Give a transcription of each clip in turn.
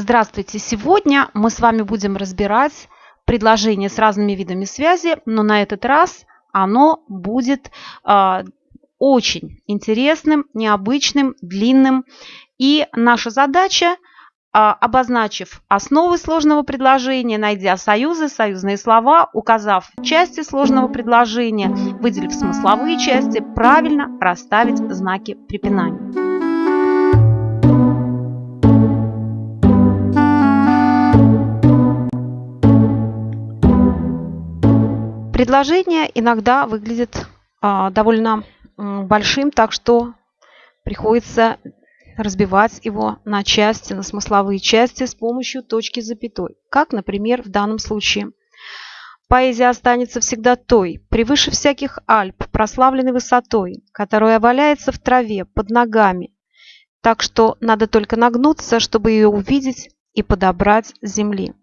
Здравствуйте! Сегодня мы с вами будем разбирать предложение с разными видами связи, но на этот раз оно будет э, очень интересным, необычным, длинным. И наша задача, э, обозначив основы сложного предложения, найдя союзы, союзные слова, указав части сложного предложения, выделив смысловые части, правильно расставить знаки препинания. Предложение иногда выглядит а, довольно большим, так что приходится разбивать его на части, на смысловые части с помощью точки запятой. Как, например, в данном случае. Поэзия останется всегда той, превыше всяких Альп, прославленной высотой, которая валяется в траве под ногами. Так что надо только нагнуться, чтобы ее увидеть и подобрать с земли.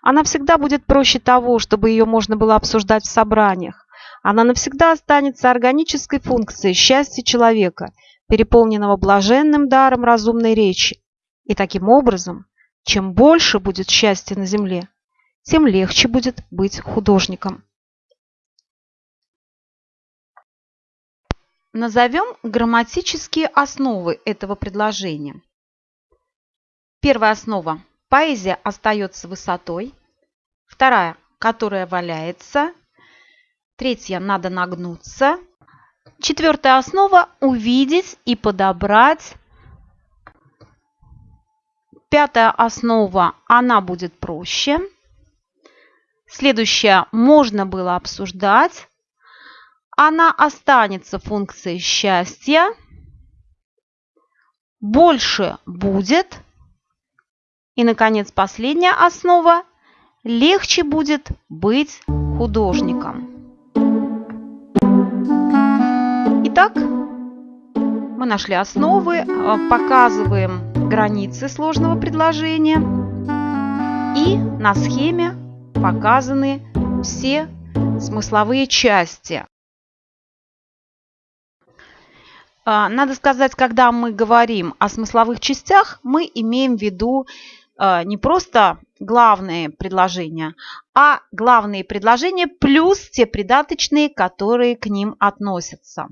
Она всегда будет проще того, чтобы ее можно было обсуждать в собраниях. Она навсегда останется органической функцией счастья человека, переполненного блаженным даром разумной речи. И таким образом, чем больше будет счастья на земле, тем легче будет быть художником. Назовем грамматические основы этого предложения. Первая основа Поэзия остается высотой. Вторая, которая валяется. Третья, надо нагнуться. Четвертая основа – увидеть и подобрать. Пятая основа – она будет проще. Следующая – можно было обсуждать. Она останется функцией счастья. Больше будет – и, наконец, последняя основа – легче будет быть художником. Итак, мы нашли основы, э, показываем границы сложного предложения. И на схеме показаны все смысловые части. Э, надо сказать, когда мы говорим о смысловых частях, мы имеем в виду не просто главные предложения, а главные предложения плюс те придаточные, которые к ним относятся.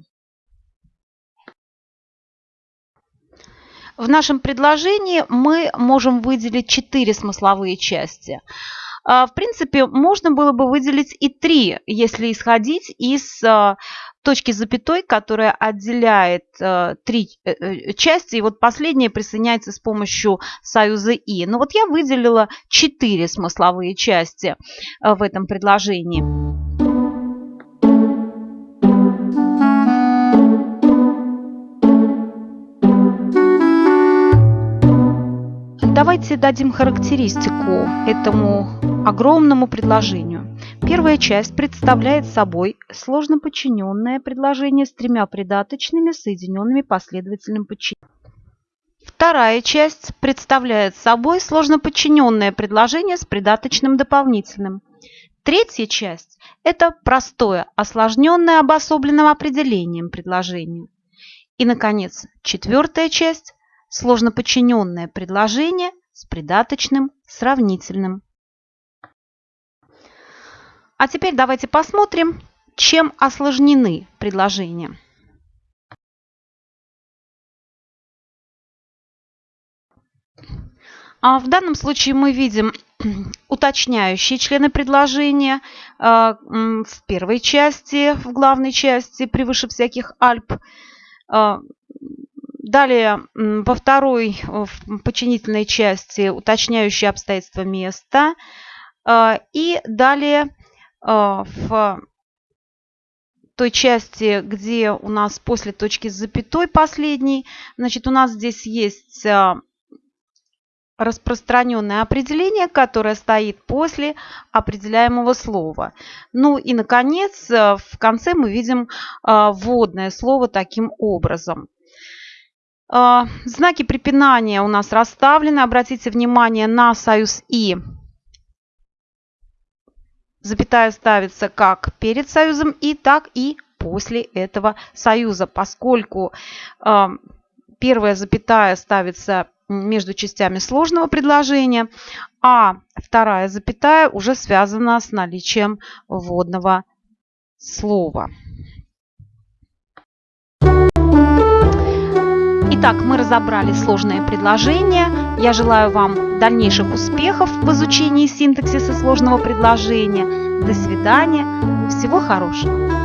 В нашем предложении мы можем выделить четыре смысловые части. Э, в принципе, можно было бы выделить и три, если исходить из точки запятой, которая отделяет э, три э, э, части, и вот последняя присоединяется с помощью союза «и». Но вот я выделила четыре смысловые части э, в этом предложении. Давайте дадим характеристику этому огромному предложению. Первая часть представляет собой сложно подчиненное предложение с тремя придаточными, соединенными последовательным подчинением. Вторая часть представляет собой сложно подчиненное предложение с придаточным дополнительным. Третья часть – это простое, осложненное обособленным определением предложения. И, наконец, четвертая часть – сложно подчиненное предложение с придаточным сравнительным. А теперь давайте посмотрим, чем осложнены предложения. А в данном случае мы видим уточняющие члены предложения а, в первой части, в главной части, превыше всяких Альп. А, далее во второй в подчинительной части уточняющие обстоятельства места. И далее в той части, где у нас после точки с запятой последней, значит, у нас здесь есть а, распространенное определение, которое стоит после определяемого слова. Ну и, наконец, а, в конце мы видим вводное слово таким образом. Знаки препинания у нас расставлены. Обратите внимание на союз «и» запятая ставится как перед союзом и так и после этого союза, поскольку э, первая запятая ставится между частями сложного предложения, а вторая запятая уже связана с наличием вводного слова. Итак, мы разобрали сложные предложения. Я желаю вам дальнейших успехов в изучении синтаксиса сложного предложения. До свидания. Всего хорошего.